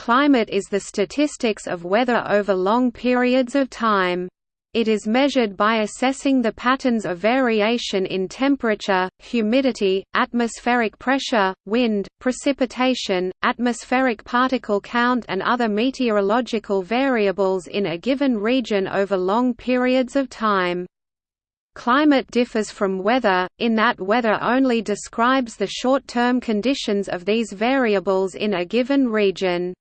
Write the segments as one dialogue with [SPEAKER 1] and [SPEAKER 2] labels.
[SPEAKER 1] Climate is the statistics of weather over long periods of time. It is measured by assessing the patterns of variation in temperature, humidity, atmospheric pressure, wind, precipitation, atmospheric particle count and other meteorological variables in a given region over long periods of time. Climate differs from weather, in that weather only describes the short-term conditions of these variables in a given region.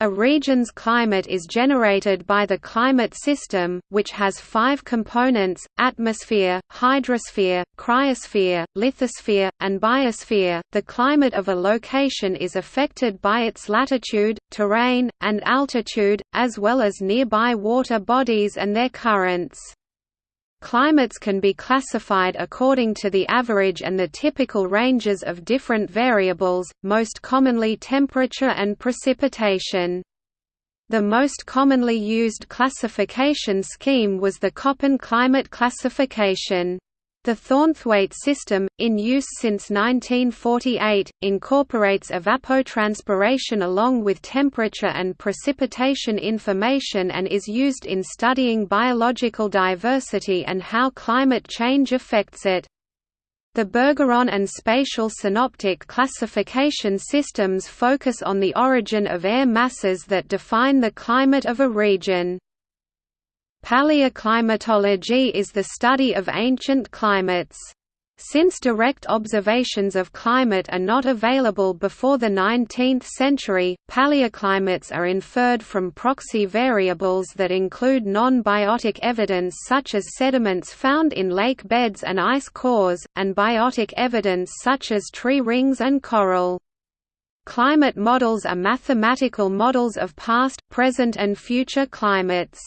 [SPEAKER 1] A region's climate is generated by the climate system, which has five components, atmosphere, hydrosphere, cryosphere, lithosphere, and biosphere. The climate of a location is affected by its latitude, terrain, and altitude, as well as nearby water bodies and their currents. Climates can be classified according to the average and the typical ranges of different variables, most commonly temperature and precipitation. The most commonly used classification scheme was the Köppen climate classification. The Thornthwaite system, in use since 1948, incorporates evapotranspiration along with temperature and precipitation information and is used in studying biological diversity and how climate change affects it. The Bergeron and spatial synoptic classification systems focus on the origin of air masses that define the climate of a region. Paleoclimatology is the study of ancient climates. Since direct observations of climate are not available before the 19th century, paleoclimates are inferred from proxy variables that include non-biotic evidence such as sediments found in lake beds and ice cores, and biotic evidence such as tree rings and coral. Climate models are mathematical models of past, present and future climates.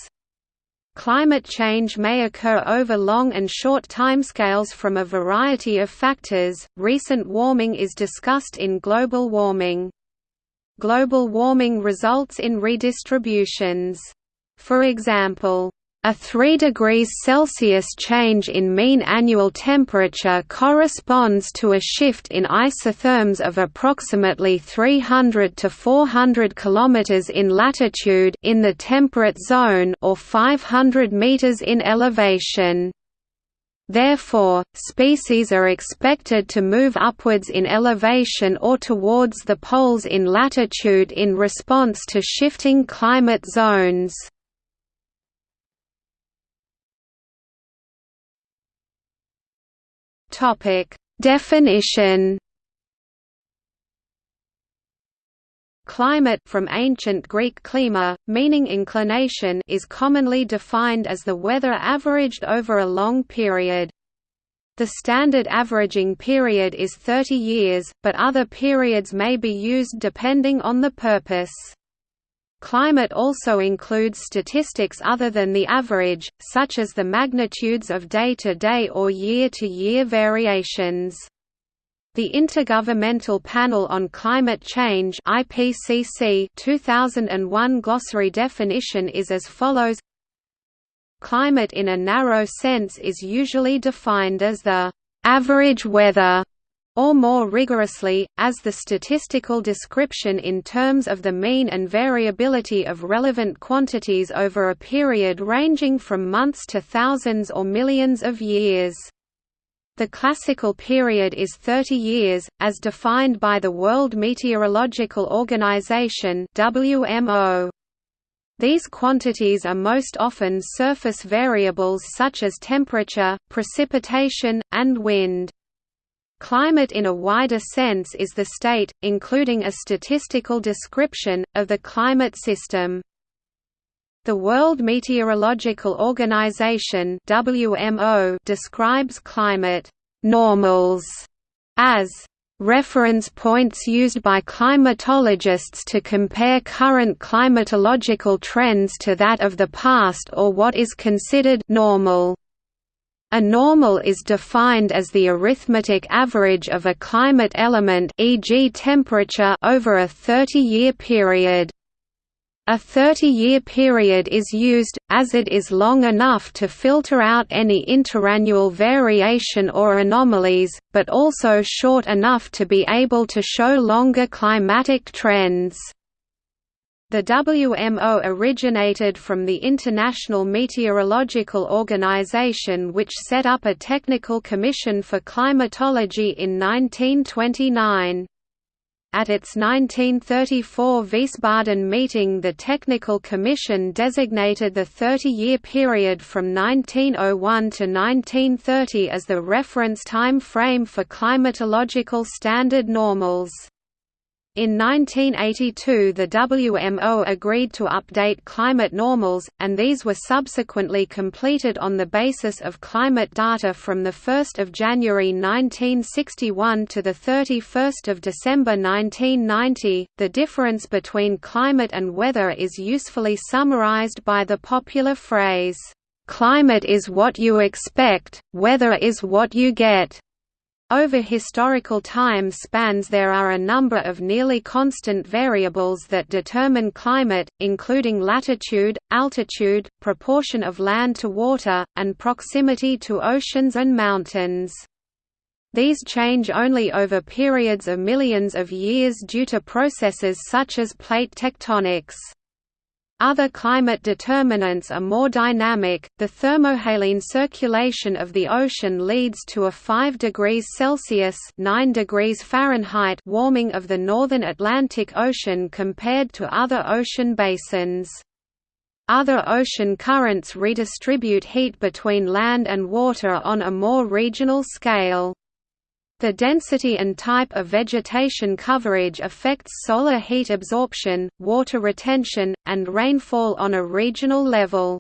[SPEAKER 1] Climate change may occur over long and short timescales from a variety of factors. Recent warming is discussed in global warming. Global warming results in redistributions. For example, a 3 degrees Celsius change in mean annual temperature corresponds to a shift in isotherms of approximately 300 to 400 km in latitude in the temperate zone or 500 meters in elevation. Therefore, species are expected to move upwards in elevation or towards the poles in latitude in response to shifting climate zones. Topic: Definition. Climate from ancient Greek klima, meaning inclination is commonly defined as the weather averaged over a long period. The standard averaging period is 30 years, but other periods may be used depending on the purpose. Climate also includes statistics other than the average, such as the magnitudes of day-to-day -day or year-to-year -year variations. The Intergovernmental Panel on Climate Change IPCC 2001 glossary definition is as follows Climate in a narrow sense is usually defined as the average weather or more rigorously, as the statistical description in terms of the mean and variability of relevant quantities over a period ranging from months to thousands or millions of years. The classical period is 30 years, as defined by the World Meteorological Organization WMO. These quantities are most often surface variables such as temperature, precipitation, and wind. Climate in a wider sense is the state, including a statistical description, of the climate system. The World Meteorological Organization WMO describes climate normals as reference points used by climatologists to compare current climatological trends to that of the past or what is considered normal. A normal is defined as the arithmetic average of a climate element e.g. temperature over a 30-year period. A 30-year period is used, as it is long enough to filter out any interannual variation or anomalies, but also short enough to be able to show longer climatic trends. The WMO originated from the International Meteorological Organization which set up a technical commission for climatology in 1929. At its 1934 Wiesbaden meeting the Technical Commission designated the 30-year period from 1901 to 1930 as the reference time frame for climatological standard normals. In 1982 the WMO agreed to update climate normals, and these were subsequently completed on the basis of climate data from 1 January 1961 to 31 December 1990. The difference between climate and weather is usefully summarized by the popular phrase, "'Climate is what you expect, weather is what you get'". Over historical time spans there are a number of nearly constant variables that determine climate, including latitude, altitude, proportion of land to water, and proximity to oceans and mountains. These change only over periods of millions of years due to processes such as plate tectonics. Other climate determinants are more dynamic. The thermohaline circulation of the ocean leads to a 5 degrees Celsius (9 degrees Fahrenheit) warming of the northern Atlantic Ocean compared to other ocean basins. Other ocean currents redistribute heat between land and water on a more regional scale. The density and type of vegetation coverage affects solar heat absorption, water retention, and rainfall on a regional level.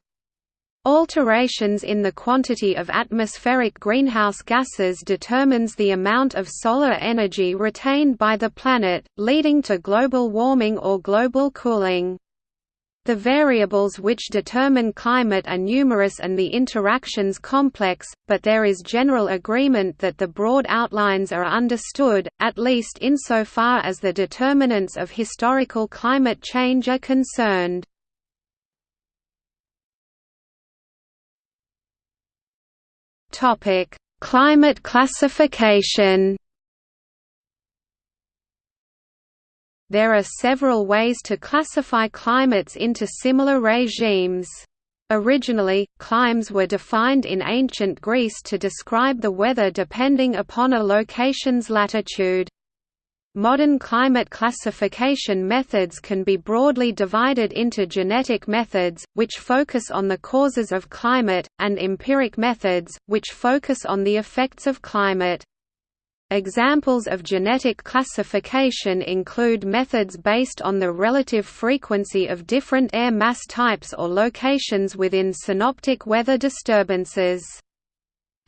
[SPEAKER 1] Alterations in the quantity of atmospheric greenhouse gases determines the amount of solar energy retained by the planet, leading to global warming or global cooling. The variables which determine climate are numerous and the interactions complex, but there is general agreement that the broad outlines are understood, at least insofar as the determinants of historical climate change are concerned. Climate classification There are several ways to classify climates into similar regimes. Originally, climes were defined in ancient Greece to describe the weather depending upon a location's latitude. Modern climate classification methods can be broadly divided into genetic methods, which focus on the causes of climate, and empiric methods, which focus on the effects of climate. Examples of genetic classification include methods based on the relative frequency of different air mass types or locations within synoptic weather disturbances.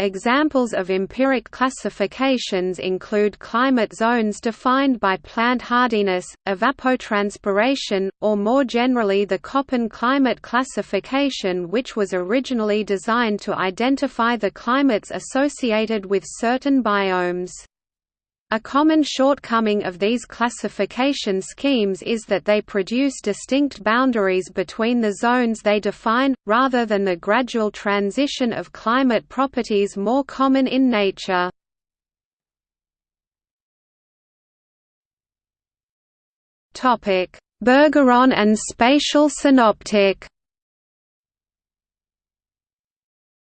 [SPEAKER 1] Examples of empiric classifications include climate zones defined by plant hardiness, evapotranspiration, or more generally the Köppen climate classification which was originally designed to identify the climates associated with certain biomes. A common shortcoming of these classification schemes is that they produce distinct boundaries between the zones they define, rather than the gradual transition of climate properties more common in nature. Bergeron and spatial synoptic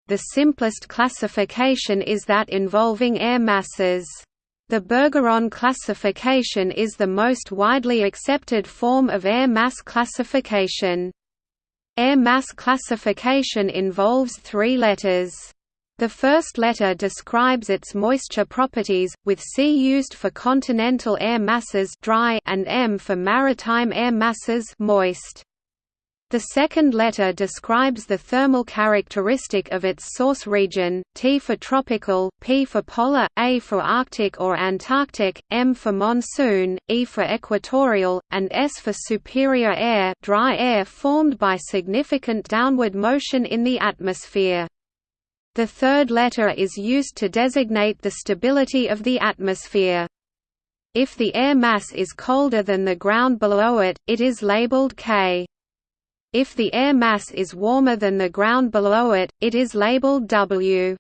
[SPEAKER 1] The simplest classification is that involving air masses. The Bergeron classification is the most widely accepted form of air mass classification. Air mass classification involves three letters. The first letter describes its moisture properties, with C used for continental air masses dry and M for maritime air masses moist. The second letter describes the thermal characteristic of its source region, T for tropical, P for polar, A for Arctic or Antarctic, M for monsoon, E for equatorial, and S for superior air dry air formed by significant downward motion in the atmosphere. The third letter is used to designate the stability of the atmosphere. If the air mass is colder than the ground below it, it is labeled K. If the air mass is warmer than the ground below it, it is labeled W.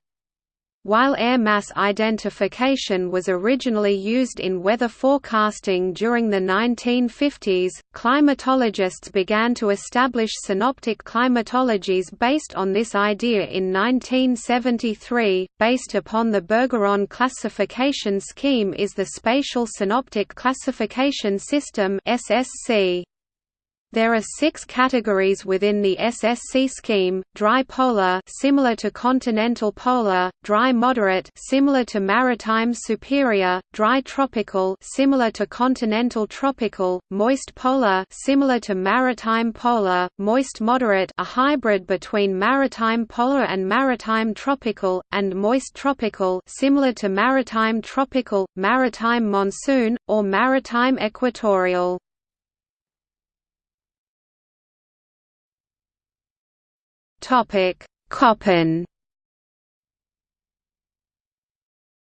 [SPEAKER 1] While air mass identification was originally used in weather forecasting during the 1950s, climatologists began to establish synoptic climatologies based on this idea in 1973. Based upon the Bergeron classification scheme is the Spatial Synoptic Classification System (SSC). There are six categories within the SSC scheme: dry polar, similar to continental polar; dry moderate, similar to maritime superior; dry tropical, similar to continental tropical; moist polar, similar to maritime polar; moist moderate, a hybrid between maritime polar and maritime tropical; and moist tropical, similar to maritime tropical, maritime monsoon, or maritime equatorial. Topic: Köppen.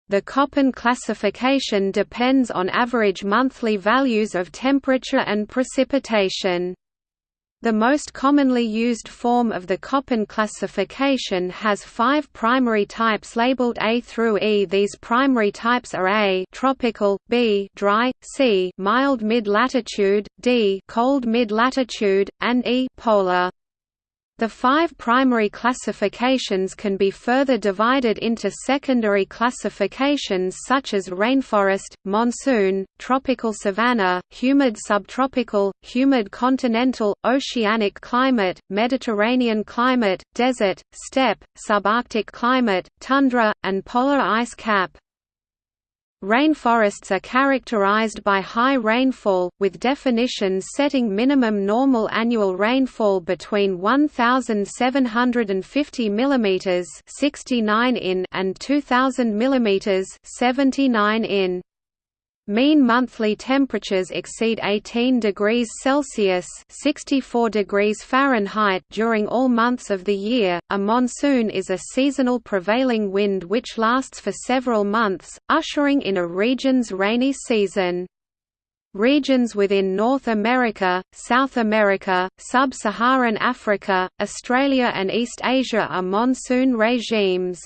[SPEAKER 1] The Köppen classification depends on average monthly values of temperature and precipitation. The most commonly used form of the Köppen classification has five primary types labeled A through E. These primary types are A tropical, B dry, C mild mid-latitude, D cold mid-latitude, and E polar. The five primary classifications can be further divided into secondary classifications such as rainforest, monsoon, tropical savanna, humid subtropical, humid continental, oceanic climate, Mediterranean climate, desert, steppe, subarctic climate, tundra, and polar ice cap. Rainforests are characterized by high rainfall, with definitions setting minimum normal annual rainfall between 1,750 mm 69 in and 2,000 mm 79 in. Mean monthly temperatures exceed 18 degrees Celsius (64 degrees Fahrenheit) during all months of the year. A monsoon is a seasonal prevailing wind which lasts for several months, ushering in a region's rainy season. Regions within North America, South America, Sub-Saharan Africa, Australia and East Asia are monsoon regimes.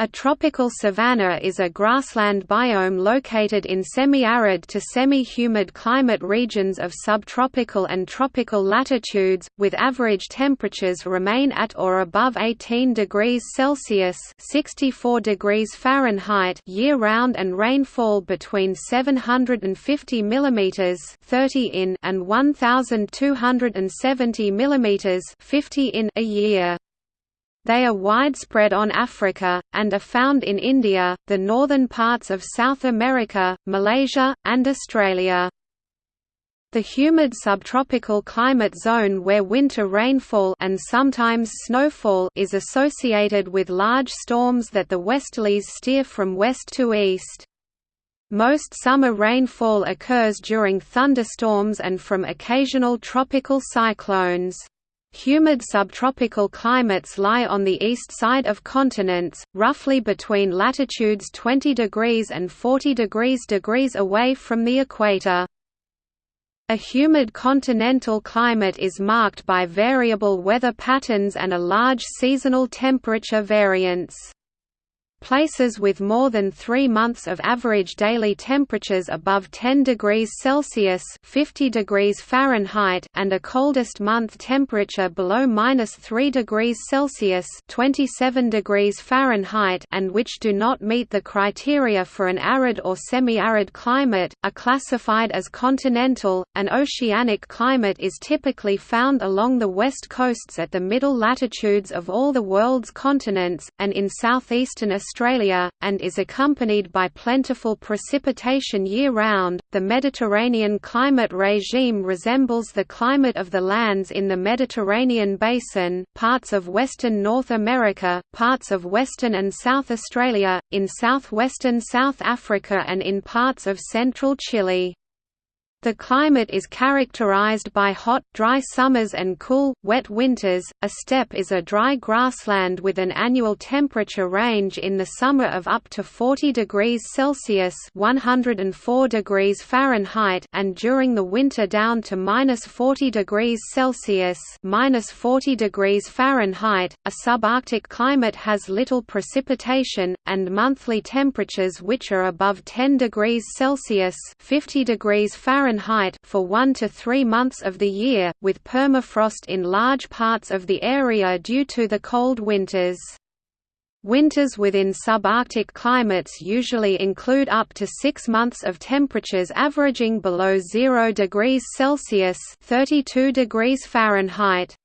[SPEAKER 1] A tropical savanna is a grassland biome located in semi-arid to semi-humid climate regions of subtropical and tropical latitudes, with average temperatures remain at or above 18 degrees Celsius (64 degrees Fahrenheit) year-round and rainfall between 750 mm (30 in) and 1,270 mm (50 in) a year. They are widespread on Africa, and are found in India, the northern parts of South America, Malaysia, and Australia. The humid subtropical climate zone where winter rainfall and sometimes snowfall is associated with large storms that the westerlies steer from west to east. Most summer rainfall occurs during thunderstorms and from occasional tropical cyclones. Humid subtropical climates lie on the east side of continents, roughly between latitudes 20 degrees and 40 degrees degrees away from the equator. A humid continental climate is marked by variable weather patterns and a large seasonal temperature variance. Places with more than three months of average daily temperatures above 10 degrees Celsius 50 degrees Fahrenheit and a coldest month temperature below minus 3 degrees Celsius 27 degrees Fahrenheit and which do not meet the criteria for an arid or semi-arid climate, are classified as continental. An oceanic climate is typically found along the west coasts at the middle latitudes of all the world's continents, and in southeastern Australia Australia, and is accompanied by plentiful precipitation year-round. The Mediterranean climate regime resembles the climate of the lands in the Mediterranean basin, parts of western North America, parts of western and South Australia, in southwestern South Africa and in parts of central Chile. The climate is characterized by hot, dry summers and cool, wet winters. A steppe is a dry grassland with an annual temperature range in the summer of up to 40 degrees Celsius (104 degrees Fahrenheit) and during the winter down to -40 degrees Celsius (minus (-40 degrees Fahrenheit). A subarctic climate has little precipitation and monthly temperatures which are above 10 degrees Celsius (50 degrees Fahrenheit) Fahrenheit for one to three months of the year, with permafrost in large parts of the area due to the cold winters. Winters within subarctic climates usually include up to six months of temperatures averaging below 0 degrees Celsius 32 degrees Fahrenheit.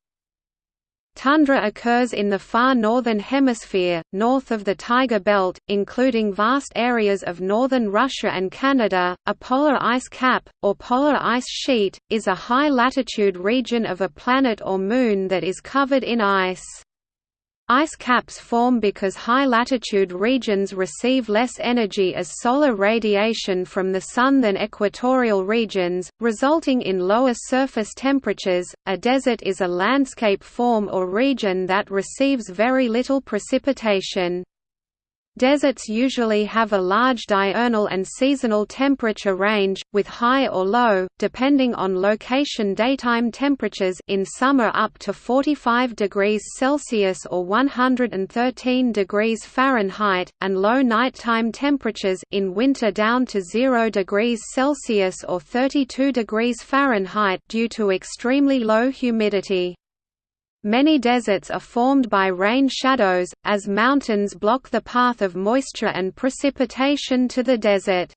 [SPEAKER 1] Tundra occurs in the far northern hemisphere, north of the Taiga Belt, including vast areas of northern Russia and Canada. A polar ice cap, or polar ice sheet, is a high latitude region of a planet or moon that is covered in ice. Ice caps form because high-latitude regions receive less energy as solar radiation from the Sun than equatorial regions, resulting in lower surface temperatures. A desert is a landscape form or region that receives very little precipitation. Deserts usually have a large diurnal and seasonal temperature range, with high or low, depending on location daytime temperatures in summer up to 45 degrees Celsius or 113 degrees Fahrenheit, and low nighttime temperatures in winter down to 0 degrees Celsius or 32 degrees Fahrenheit due to extremely low humidity. Many deserts are formed by rain shadows, as mountains block the path of moisture and precipitation to the desert.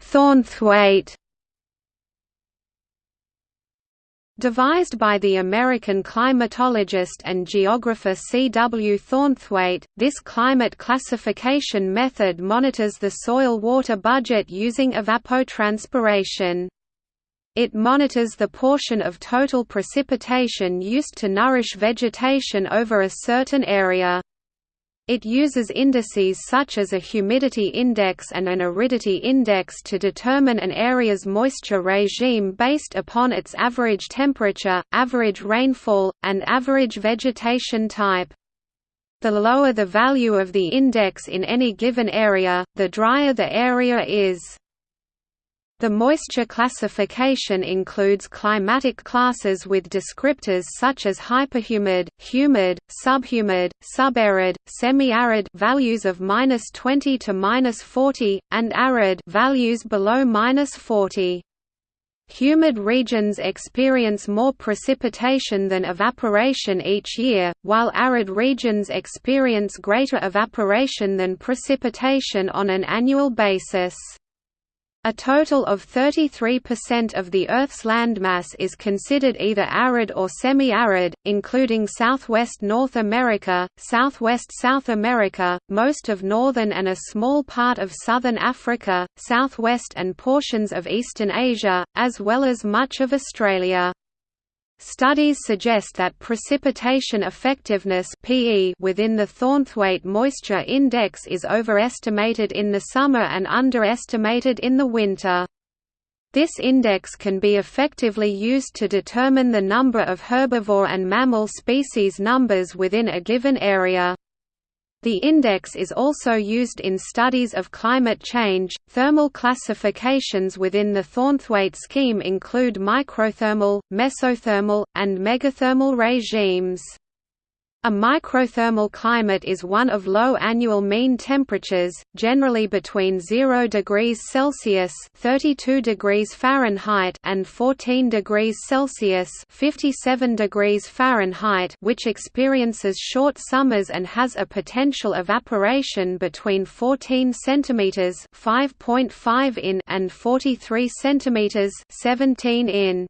[SPEAKER 1] Thornthwaite Devised by the American climatologist and geographer C. W. Thornthwaite, this climate classification method monitors the soil water budget using evapotranspiration. It monitors the portion of total precipitation used to nourish vegetation over a certain area. It uses indices such as a humidity index and an aridity index to determine an area's moisture regime based upon its average temperature, average rainfall, and average vegetation type. The lower the value of the index in any given area, the drier the area is. The moisture classification includes climatic classes with descriptors such as hyperhumid, humid, subhumid, subarid, semi-arid values of -20 to -40 and arid values below -40. Humid regions experience more precipitation than evaporation each year, while arid regions experience greater evaporation than precipitation on an annual basis. A total of 33% of the Earth's landmass is considered either arid or semi-arid, including southwest North America, southwest South America, most of northern and a small part of southern Africa, southwest and portions of eastern Asia, as well as much of Australia. Studies suggest that precipitation effectiveness (PE) within the Thornthwaite Moisture Index is overestimated in the summer and underestimated in the winter. This index can be effectively used to determine the number of herbivore and mammal species numbers within a given area. The index is also used in studies of climate change. Thermal classifications within the Thornthwaite scheme include microthermal, mesothermal, and megathermal regimes. A microthermal climate is one of low annual mean temperatures, generally between 0 degrees Celsius (32 degrees Fahrenheit) and 14 degrees Celsius (57 degrees Fahrenheit), which experiences short summers and has a potential evaporation between 14 centimeters (5.5 in) and 43 centimeters (17 in).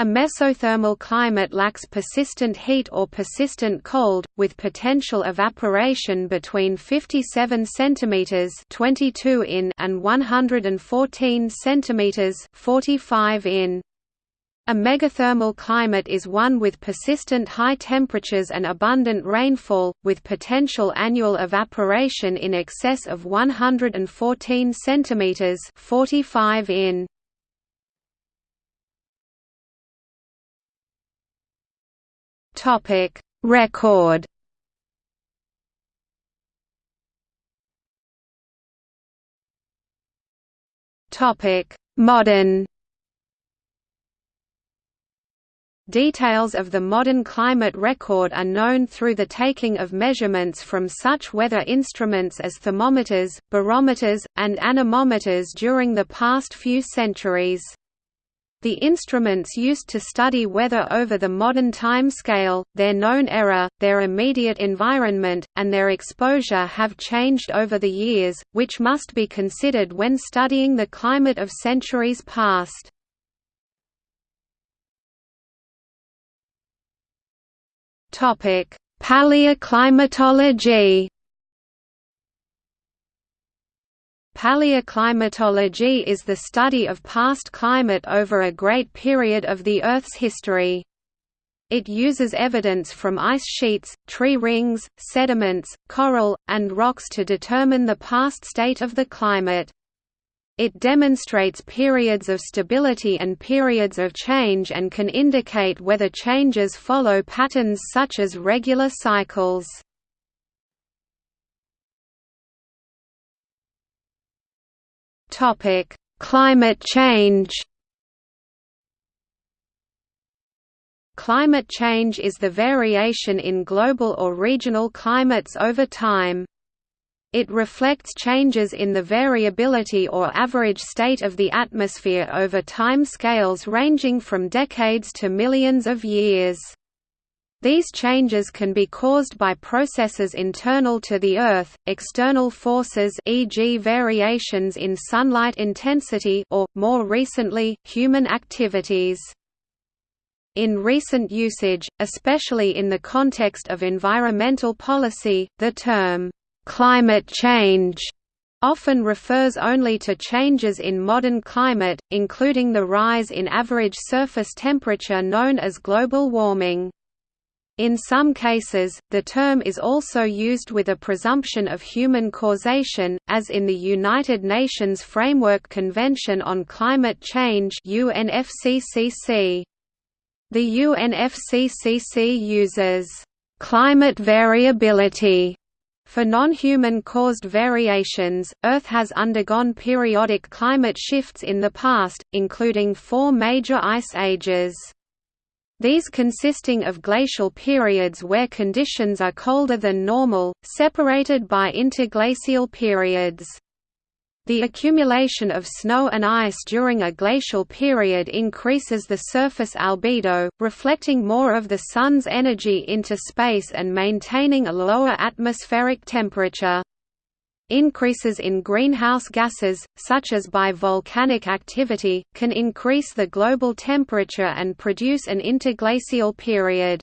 [SPEAKER 1] A mesothermal climate lacks persistent heat or persistent cold, with potential evaporation between 57 cm 22 in and 114 cm 45 in. A megathermal climate is one with persistent high temperatures and abundant rainfall, with potential annual evaporation in excess of 114 cm 45 in. Record Topic Modern Details of the modern climate record are known through the taking of measurements from such weather instruments as thermometers, barometers, and anemometers during the past few centuries. The instruments used to study weather over the modern time scale, their known error, their immediate environment, and their exposure have changed over the years, which must be considered when studying the climate of centuries past. Paleoclimatology. Paleoclimatology is the study of past climate over a great period of the Earth's history. It uses evidence from ice sheets, tree rings, sediments, coral, and rocks to determine the past state of the climate. It demonstrates periods of stability and periods of change and can indicate whether changes follow patterns such as regular cycles. Climate change Climate change is the variation in global or regional climates over time. It reflects changes in the variability or average state of the atmosphere over time scales ranging from decades to millions of years. These changes can be caused by processes internal to the Earth, external forces e.g. variations in sunlight intensity or, more recently, human activities. In recent usage, especially in the context of environmental policy, the term Climate change often refers only to changes in modern climate, including the rise in average surface temperature known as global warming. In some cases, the term is also used with a presumption of human causation, as in the United Nations Framework Convention on Climate Change UNFCCC. The UNFCCC uses climate variability for non-human caused variations, Earth has undergone periodic climate shifts in the past, including four major ice ages. These consisting of glacial periods where conditions are colder than normal, separated by interglacial periods. The accumulation of snow and ice during a glacial period increases the surface albedo, reflecting more of the Sun's energy into space and maintaining a lower atmospheric temperature. Increases in greenhouse gases, such as by volcanic activity, can increase the global temperature and produce an interglacial period.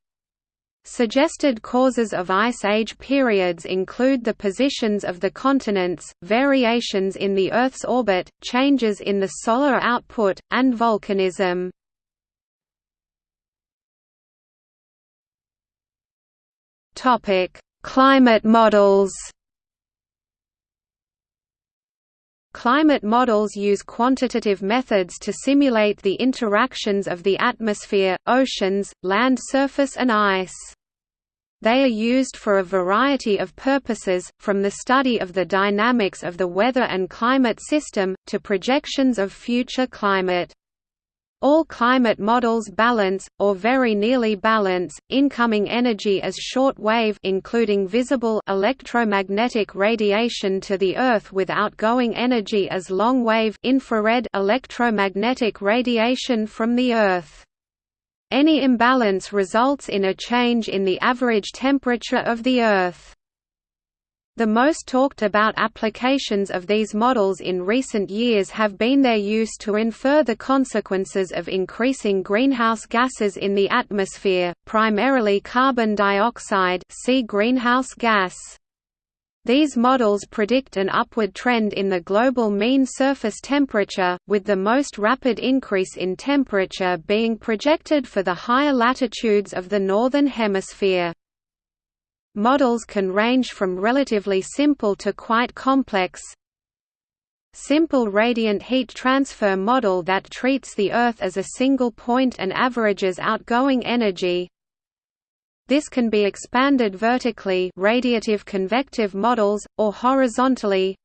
[SPEAKER 1] Suggested causes of Ice Age periods include the positions of the continents, variations in the Earth's orbit, changes in the solar output, and volcanism. Climate models Climate models use quantitative methods to simulate the interactions of the atmosphere, oceans, land surface and ice. They are used for a variety of purposes, from the study of the dynamics of the weather and climate system, to projections of future climate. All climate models balance, or very nearly balance, incoming energy as short wave including visible electromagnetic radiation to the Earth with outgoing energy as long wave infrared electromagnetic radiation from the Earth. Any imbalance results in a change in the average temperature of the Earth. The most talked about applications of these models in recent years have been their use to infer the consequences of increasing greenhouse gases in the atmosphere, primarily carbon dioxide see greenhouse gas. These models predict an upward trend in the global mean surface temperature, with the most rapid increase in temperature being projected for the higher latitudes of the Northern Hemisphere. Models can range from relatively simple to quite complex. Simple radiant heat transfer model that treats the Earth as a single point and averages outgoing energy, this can be expanded vertically radiative convective models, or horizontally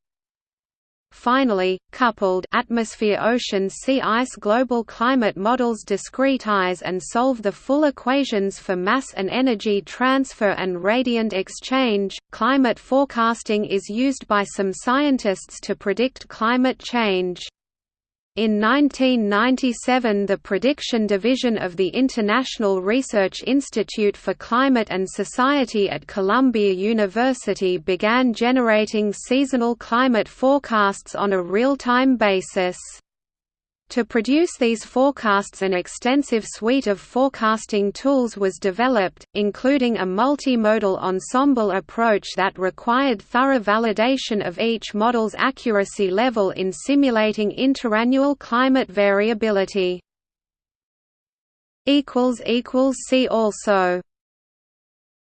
[SPEAKER 1] Finally, coupled atmosphere-ocean sea ice global climate models discretize and solve the full equations for mass and energy transfer and radiant exchange. Climate forecasting is used by some scientists to predict climate change. In 1997 the Prediction Division of the International Research Institute for Climate and Society at Columbia University began generating seasonal climate forecasts on a real-time basis. To produce these forecasts an extensive suite of forecasting tools was developed, including a multimodal ensemble approach that required thorough validation of each model's accuracy level in simulating interannual climate variability. See also